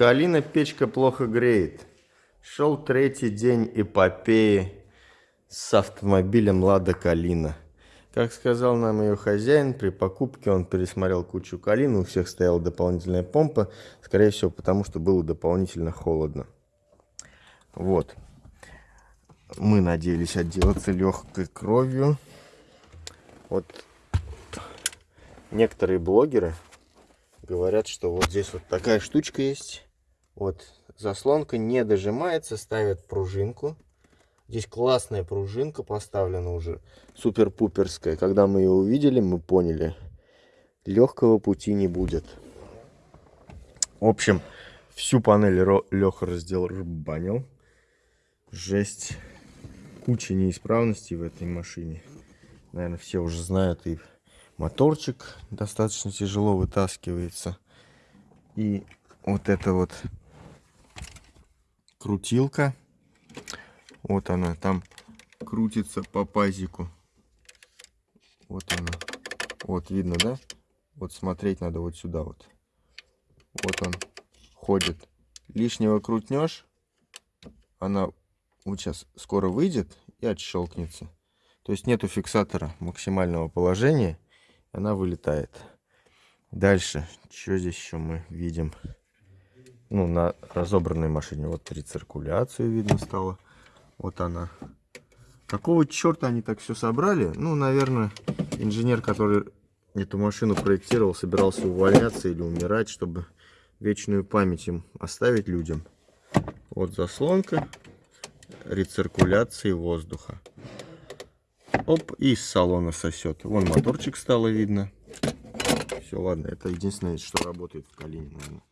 Калина печка плохо греет. Шел третий день эпопеи с автомобилем Лада Калина. Как сказал нам ее хозяин, при покупке он пересмотрел кучу калины, у всех стояла дополнительная помпа, скорее всего, потому что было дополнительно холодно. Вот. Мы надеялись отделаться легкой кровью. Вот некоторые блогеры говорят, что вот здесь вот такая штучка есть. Вот заслонка не дожимается, ставят пружинку. Здесь классная пружинка поставлена уже, супер-пуперская. Когда мы ее увидели, мы поняли, легкого пути не будет. В общем, всю панель Леха раздел рубанил. Жесть. Куча неисправностей в этой машине. Наверное, все уже знают и моторчик достаточно тяжело вытаскивается. И вот эта вот крутилка. Вот она там крутится по пазику. Вот она. Вот видно, да? Вот смотреть надо вот сюда вот. Вот он ходит. Лишнего крутнешь, она вот сейчас скоро выйдет и отщелкнется. То есть нету фиксатора максимального положения она вылетает. Дальше, что здесь еще мы видим? Ну, на разобранной машине вот рециркуляцию видно стало. Вот она. Какого черта они так все собрали? Ну, наверное, инженер, который эту машину проектировал, собирался увольняться или умирать, чтобы вечную память им оставить людям. Вот заслонка рециркуляции воздуха. Оп, и из салона сосет. Вон моторчик стало видно. Все, ладно, это единственное, что работает в Калине, наверное.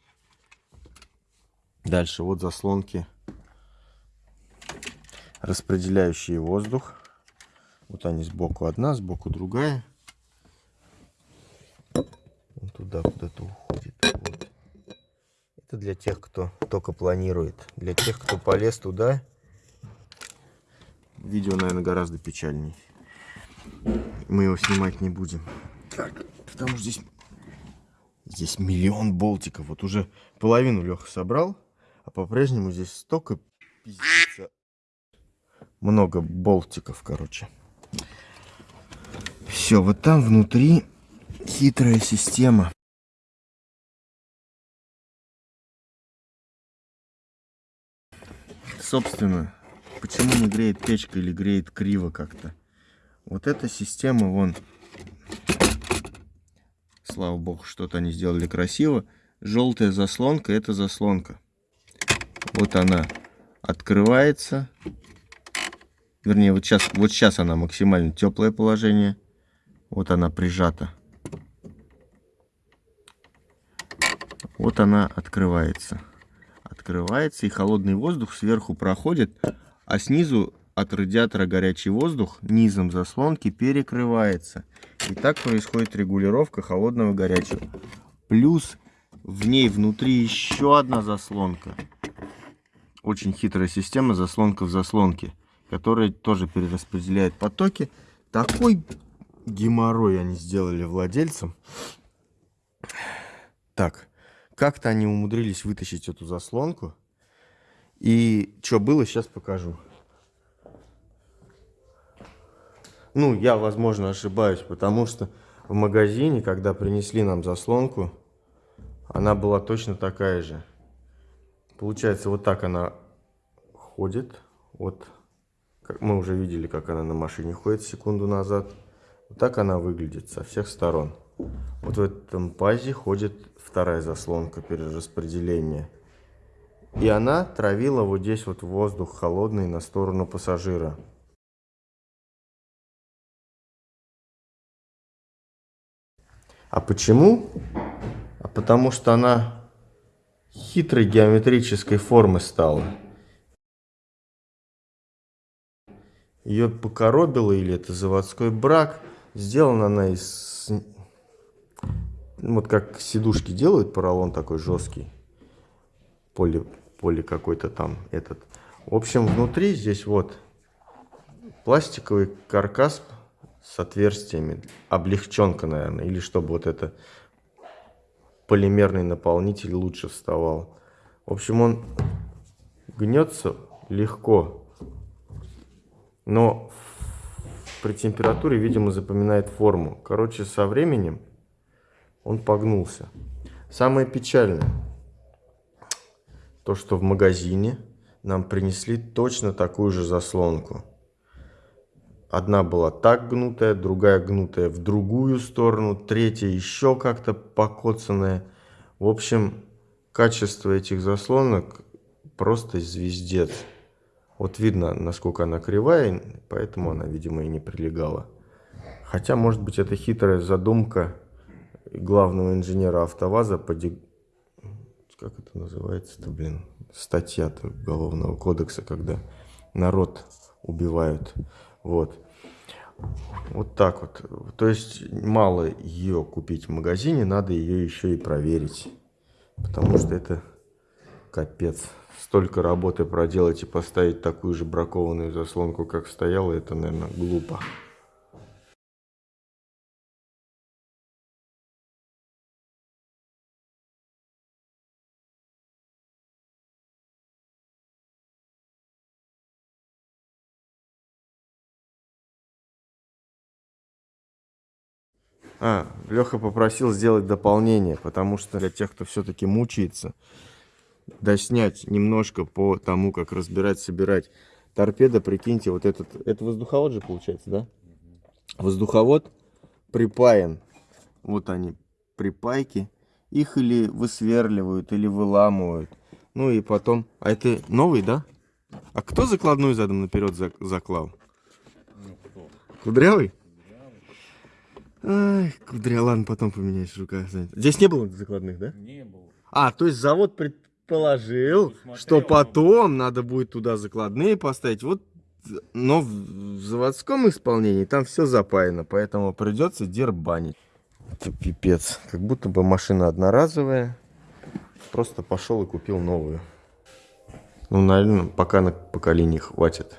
Дальше вот заслонки, распределяющие воздух. Вот они сбоку одна, сбоку другая. Он туда куда-то уходит. Вот. Это для тех, кто только планирует. Для тех, кто полез туда, видео, наверное, гораздо печальнее мы его снимать не будем. Так, потому что здесь, здесь миллион болтиков. Вот уже половину Леха собрал, а по-прежнему здесь столько пиздится. Много болтиков, короче. Все, вот там внутри хитрая система. Собственно, почему не греет печка или греет криво как-то? Вот эта система, вон, слава богу, что-то они сделали красиво. Желтая заслонка, это заслонка. Вот она открывается. Вернее, вот сейчас, вот сейчас она максимально теплое положение. Вот она прижата. Вот она открывается. Открывается, и холодный воздух сверху проходит, а снизу от радиатора горячий воздух низом заслонки перекрывается. И так происходит регулировка холодного горячего. Плюс в ней внутри еще одна заслонка. Очень хитрая система заслонка в заслонке, которая тоже перераспределяет потоки. Такой геморрой они сделали владельцам. Так, как-то они умудрились вытащить эту заслонку. И что было, сейчас покажу. Ну, я, возможно, ошибаюсь, потому что в магазине, когда принесли нам заслонку, она была точно такая же. Получается, вот так она ходит. Вот, как мы уже видели, как она на машине ходит секунду назад. Вот так она выглядит со всех сторон. Вот в этом пазе ходит вторая заслонка перераспределения. И она травила вот здесь вот воздух холодный на сторону пассажира. А почему? А потому что она хитрой геометрической формы стала. Ее покоробило, или это заводской брак. Сделана она из... Вот как сидушки делают, поролон такой жесткий. Поли, поли какой-то там этот. В общем, внутри здесь вот пластиковый каркас с отверстиями, облегченка, наверное, или чтобы вот это полимерный наполнитель лучше вставал. В общем, он гнется легко, но при температуре, видимо, запоминает форму. Короче, со временем он погнулся. Самое печальное, то, что в магазине нам принесли точно такую же заслонку. Одна была так гнутая, другая гнутая в другую сторону, третья еще как-то покоцанная. В общем, качество этих заслонок просто звездец. Вот видно, насколько она кривая, поэтому она, видимо, и не прилегала. Хотя, может быть, это хитрая задумка главного инженера АвтоВАЗа по... Как это называется-то, блин? Статья-то Уголовного кодекса, когда народ убивают. Вот. Вот так вот. То есть мало ее купить в магазине, надо ее еще и проверить. Потому что это капец. Столько работы проделать и поставить такую же бракованную заслонку, как стояла, это, наверное, глупо. А, Леха попросил сделать дополнение, потому что для тех, кто все-таки мучается, доснять немножко по тому, как разбирать, собирать. Торпеда, прикиньте, вот этот, это воздуховод же получается, да? Воздуховод припаян, вот они, припайки. Их или высверливают, или выламывают. Ну и потом, а это новый, да? А кто закладную задом наперед заклал? Ну, Кудрявый? Ай, кудря, ладно, потом поменяешь в руках. Здесь не было закладных, да? Не было. А, то есть завод предположил, что потом надо будет туда закладные поставить. Вот, но в заводском исполнении там все запаяно, поэтому придется дербанить. Это пипец. Как будто бы машина одноразовая. Просто пошел и купил новую. Ну, наверное, пока на поколении хватит.